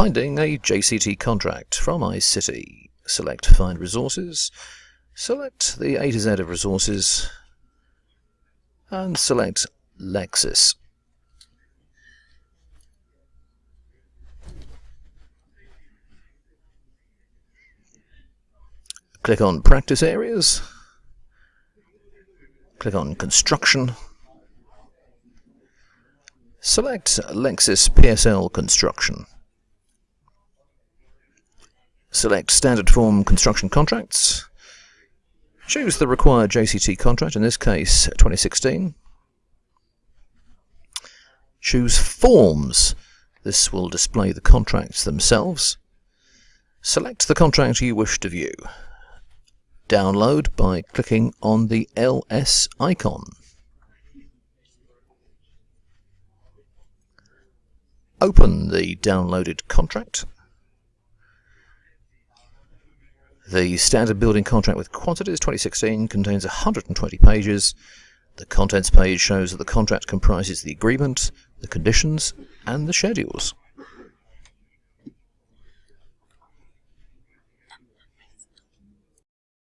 Finding a JCT contract from iCity. Select Find Resources. Select the A to Z of resources. And select Lexis. Click on Practice Areas. Click on Construction. Select Lexis PSL Construction. Select Standard Form Construction Contracts. Choose the required JCT contract, in this case 2016. Choose Forms. This will display the contracts themselves. Select the contract you wish to view. Download by clicking on the LS icon. Open the downloaded contract. The standard building contract with quantities 2016 contains 120 pages. The contents page shows that the contract comprises the agreement, the conditions, and the schedules.